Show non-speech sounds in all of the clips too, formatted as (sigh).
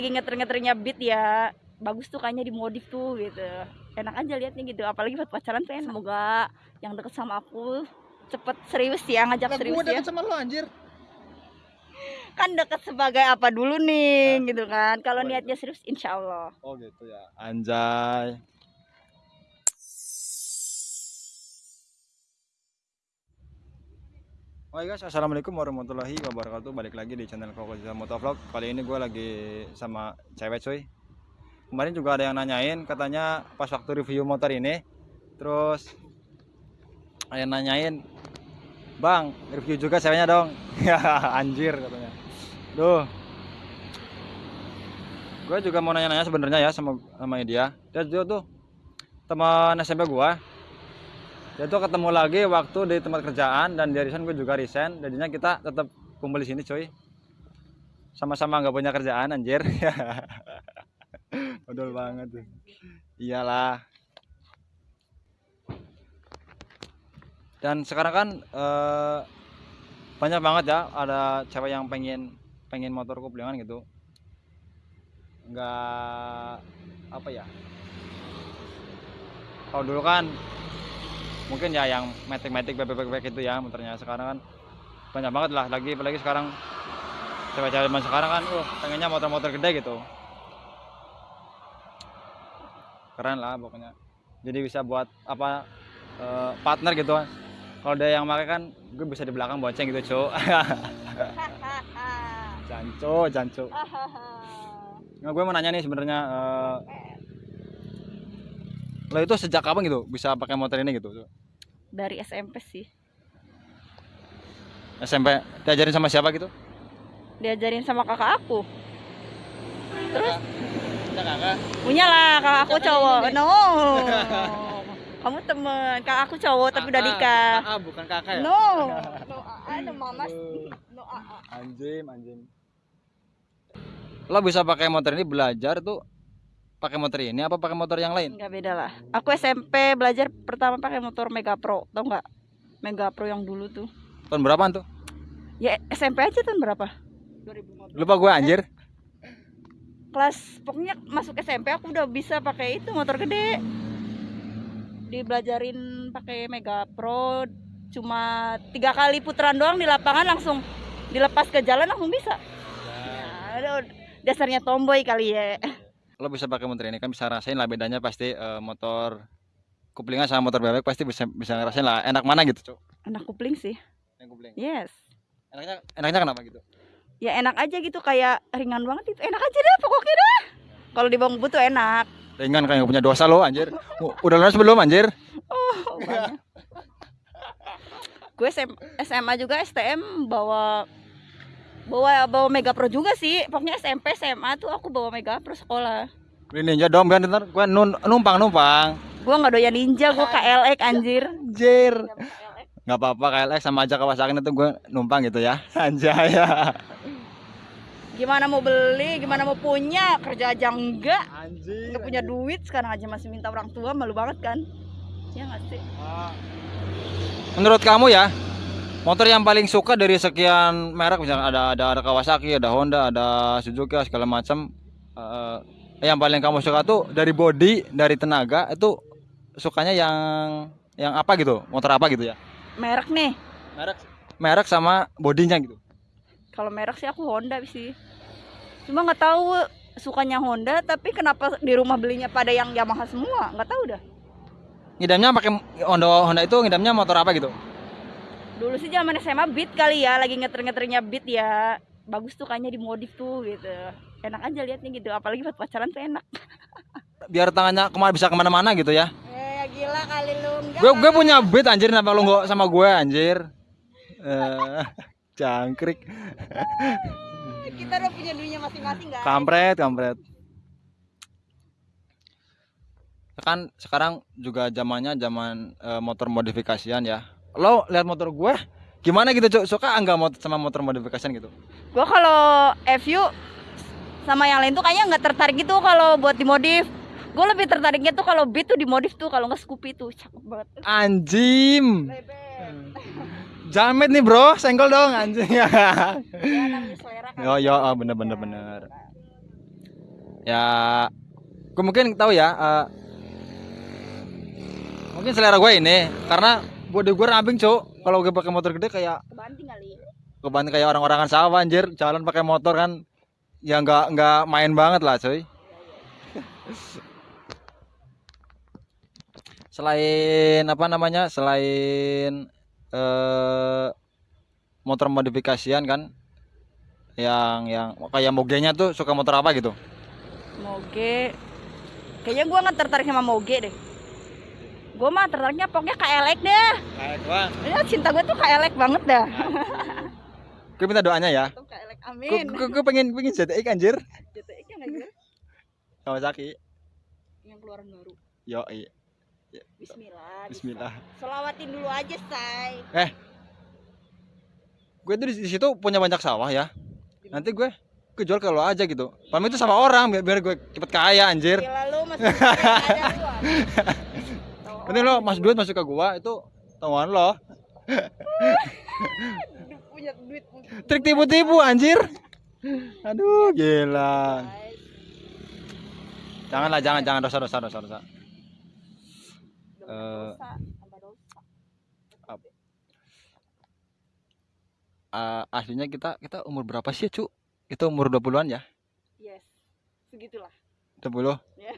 lagi ngeter-ngeternya beat ya bagus tuh kayaknya dimodif tuh gitu enak aja liatnya gitu apalagi buat pacaran tuh enak. semoga yang deket sama aku cepet serius ya ngajak serius gua ya deket sama lu anjir. (laughs) kan deket sebagai apa dulu nih Hah? gitu kan kalau niatnya serius insya Allah Oh gitu ya. Anjay. Oke guys, assalamualaikum warahmatullahi wabarakatuh. Balik lagi di channel Koko Jasa Motovlog. Kali ini gue lagi sama cewek cuy. Kemarin juga ada yang nanyain, katanya pas waktu review motor ini, terus ada yang nanyain, bang review juga ceweknya dong. Ya (laughs) anjir katanya. Duh. Gue juga mau nanya-nanya sebenarnya ya sama sama dia. Dia tuh teman SMP gua dia tuh ketemu lagi waktu di tempat kerjaan dan dari sana gue juga resign. Jadinya kita tetap kumpul di sini cuy. Sama-sama nggak punya kerjaan anjir. (laughs) Betul banget tuh iyalah. Dan sekarang kan eh, banyak banget ya ada cewek yang pengen pengen motor kuplingan gitu. Nggak apa ya? Kalau dulu kan mungkin ya yang metik-metik bebek-bebek itu ya motornya sekarang kan banyak banget lah. Lagi apalagi sekarang cewek-cewek zaman sekarang kan uh pengennya motor-motor gede gitu. Keren lah pokoknya. Jadi bisa buat apa eh, partner gitu. Kan kalau ada yang pakai kan gue bisa di belakang bonceng gitu cowok (laughs) janco janco (laughs) nah, gue mau nanya nih sebenarnya eh, lo itu sejak kapan gitu bisa pakai motor ini gitu? Dari SMP sih. SMP diajarin sama siapa gitu? Diajarin sama kakak aku. Terus? Ada kakak punya lah kakak aku Kakak cowok. No. (laughs) Kamu temen. Kakak aku cowok tapi udah nikah. kakak bukan kakak ya? No. (laughs) No ada mama no AA. anjing anjing lo bisa pakai motor ini belajar tuh pakai motor ini apa pakai motor yang lain? Nggak beda lah. Aku SMP belajar pertama pakai motor Mega Pro tau nggak? Mega Pro yang dulu tuh. Tahun berapaan tuh? Ya SMP aja tahun berapa? 2015 lupa gue anjir. Kelas pokoknya masuk SMP aku udah bisa pakai itu motor gede. Dibelajarin pakai Mega Pro cuma tiga kali putaran doang di lapangan langsung dilepas ke jalan langsung bisa. Ya, aduh, dasarnya tomboy kali ya lo bisa pakai motor ini kan bisa rasain lah bedanya pasti eh, motor kuplingan sama motor bebek pasti bisa bisa ngerasain lah enak mana gitu cok anak kupling sih. Yang kupling. Yes. Enaknya enaknya kenapa gitu? Ya enak aja gitu kayak ringan banget itu. Enak aja dah pokoknya dah kalau di bawah tuh enak. Ringan kayak punya dosa lo anjir. Udah lunas belum anjir? Oh, (laughs) gue SM, SMA juga STM bawa bawa bawa Mega Pro juga sih. Pokoknya SMP SMA tuh aku bawa Mega Pro sekolah. Beli ninja dong biar ntar gue numpang numpang. Gue nggak doyan ninja gue KLX anjir. Anjir. Nggak apa-apa KLX sama aja Kawasaki itu gue numpang gitu ya. (laughs) Anjay. Ya gimana mau beli gimana mau punya? Kerja aja enggak anjir nggak punya duit sekarang aja masih minta orang tua malu banget kan? Ya nggak sih? Menurut kamu ya motor yang paling suka dari sekian merek misalnya ada ada ada Kawasaki ada Honda ada Suzuki segala macam eh, yang paling kamu suka tuh dari body dari tenaga itu sukanya yang yang apa gitu? Motor apa gitu ya? Merek nih. Merek merek sama bodinya gitu. Kalau merek sih aku Honda sih. Cuma nggak tahu sukanya Honda tapi kenapa di rumah belinya pada yang Yamaha semua? Nggak tahu dah. Ngidamnya pakai Honda Honda itu ngidamnya motor apa gitu dulu sih zaman SMA Beat kali ya lagi ngeter-ngeternya Beat ya. Bagus tuh kayaknya dimodif tuh gitu. Enak aja liatnya gitu apalagi buat pacaran tuh enak. (laughs) Biar tangannya ke mana bisa ke mana-mana gitu ya. Eh gila kali lu enggak. Gue gue punya beat anjir kenapa lu nggak sama gue anjir? Eh (laughs) jangkrik. (laughs) Kita udah punya dunia masing-masing guys. Kampret kampret. Kan sekarang juga zamannya zaman eh, motor modifikasian ya lo lihat motor gue gimana gitu Cuk? suka enggak motor sama motor modifikasian gitu? Gua kalau FU sama yang lain tuh kayaknya nggak tertarik gitu kalau buat dimodif. Gue lebih tertariknya tuh kalau Beat tuh dimodif tuh kalau nggak Scoopy tuh. Cakep banget. Anjim. Bebek. jamet nih bro. Senggol dong anjing. (laughs) Ya kan. Yo yo oh, bener bener bener. Ya gue mungkin tahu ya eh, mungkin selera gue ini karena body gue ramping cuk kalau gue pakai motor gede kayak Kebanting kali. kebantu kayak orang-orangan sawah anjir jalan pakai motor kan ya nggak nggak main banget lah cuy (laughs) selain apa namanya selain eh motor modifikasian kan yang yang kayak mogenya tuh suka motor apa gitu Moge. Kayaknya gua nggak tertarik sama Moge deh. Gua mah tertariknya pokoknya KLX deh. kayak gua Ya, cinta gue tuh KLX banget dah. gue minta doanya ya gue amin. gue gue pengen pengen ZTX anjir JTX yang aja Kawasaki yang keluaran baru. yo iya. Bismillah. Bismillah Selawatin dulu aja, say. gue tuh di, situ punya banyak sawah ya nanti gue gue jual ke lo aja gitu pamit itu sama orang biar, biar gue cepet kaya anjir Gila lu masih (laughs) ada (laughs) nanti lo mas duit masuk ke gua itu tahuan lo punya duit trik tipu-tipu anjir aduh gila janganlah jangan jangan dosa dosa dosa dosa Eh. Eh, aslinya kita kita umur berapa sih cu itu umur 20-an ya Yes. Segitulah. 20 Ya.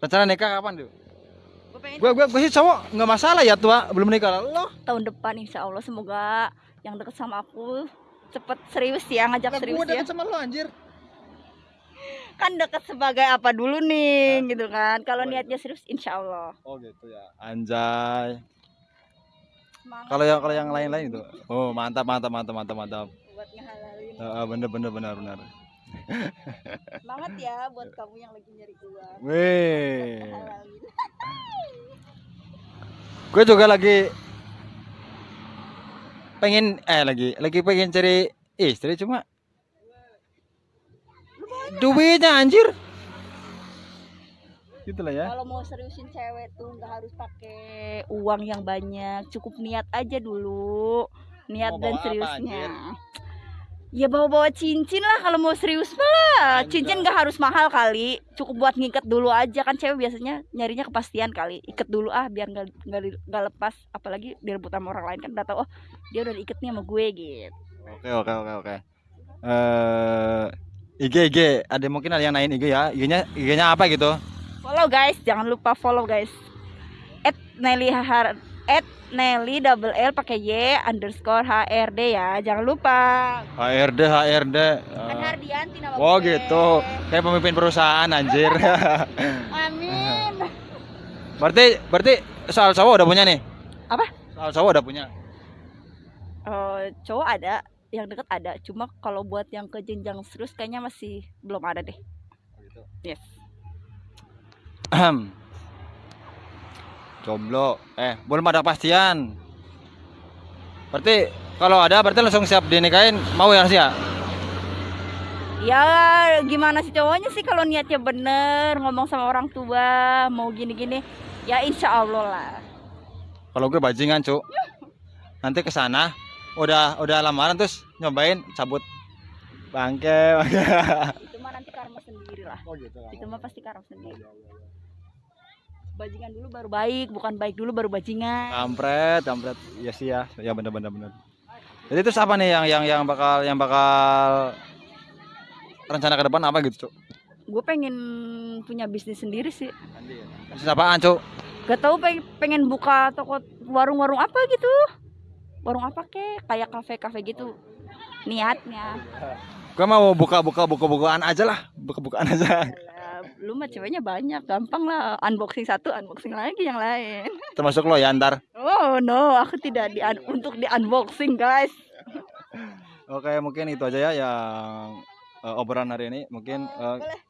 rencana nikah kapan tuh Gue gue gue gue sih cowok nggak masalah ya tua. Belum nikah lo tahun depan insya Allah semoga yang deket sama aku cepet serius ya ngajak serius gue ya. deket sama lo anjir. Kan deket sebagai apa dulu nih gitu kan. Kalau niatnya serius insya Allah. Oh gitu ya. Anjay. Kalau yang kalau yang lain-lain itu. Oh mantap mantap mantap mantap mantap. Buat ngehalalin Eh, bener bener bener bener (laughs) semangat ya buat kamu yang lagi nyari uang. Weh gue juga lagi pengen eh lagi lagi pengen cari istri cuma duitnya anjir. Gitu lah ya. Kalau mau seriusin cewek tuh nggak harus pakai uang yang banyak cukup niat aja dulu. Niat Mau dan bawa apa, seriusnya ya bawa-bawa cincin lah kalau mau serius mah. Cincin nggak harus mahal kali. Cukup buat ngikat dulu aja. Kan cewek biasanya nyarinya kepastian kali. Ikat dulu ah biar nggak nggak di- nggak lepas. Apalagi direbut sama orang lain kan udah tahu oh dia udah diikat nih sama gue gitu. Oke oke oke oke. Eh IG IG ada mungkin ada yang naik IG ya. IG-nya IG-nya apa gitu? Follow guys. Jangan lupa follow guys. At Nelly Har at Nelly double L pakai Y underscore HRD ya. Jangan lupa. HRD HRD kan Eh, Hardianti nama oh gue. gitu. Kayak pemimpin perusahaan anjir. (laughs) Amin. Berarti berarti soal cowok udah punya nih? Apa? soal cowok udah punya? Eh, cowok ada yang deket ada. Cuma kalau buat yang ke jenjang serius kayaknya masih belum ada deh. Yes. Jomblo. Eh, belum ada kepastian. Berarti kalau ada berarti langsung siap dinikahin mau ya sih ya? ya gimana sih cowoknya sih kalau niatnya bener ngomong sama orang tua mau gini-gini ya insya Allah lah Kalau gue bajingan, Cuk. Nanti ke sana udah udah lamaran terus nyobain cabut bangke. bangke. itu mah nanti karma sendiri lah Oh gitu. itu mah pasti karma sendiri bajingan dulu baru baik bukan baik dulu baru bajingan Kampret, kampret. Iya sih ya. Ya bener bener bener. Jadi terus apa nih yang yang yang bakal yang bakal rencana ke depan apa gitu, Cuk? gue pengen punya bisnis sendiri sih Bisnis apaan, Cuk? gak tau pengen, pengen buka toko warung-warung apa gitu warung apa kek kayak kafe-kafe gitu niatnya Gue mau buka-buka buka-bukaan aja lah, buka-bukaan aja. Lu mah ceweknya banyak gampang lah unboxing satu unboxing lagi yang lain (laughs) Termasuk lo ya ntar. oh no aku tidak di untuk di unboxing guys (laughs) Oke, mungkin itu aja ya yang eh, obrolan hari ini. Mungkin boleh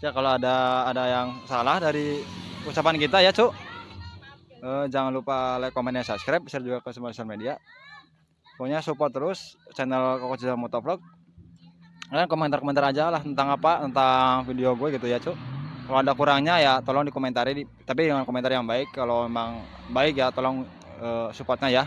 ya kalau ada ada yang salah dari ucapan kita ya, Cuk. Eh, jangan lupa like, komen, dan subscribe, share juga ke semua sosial media. Pokoknya support terus channel Koko Cisal Motovlog. Kalian komentar-komentar aja lah tentang apa, tentang video gue gitu ya, Cuk. Kalau ada kurangnya ya tolong dikomentari, di, tapi dengan komentar yang baik. Kalau memang baik ya tolong eh, supportnya ya.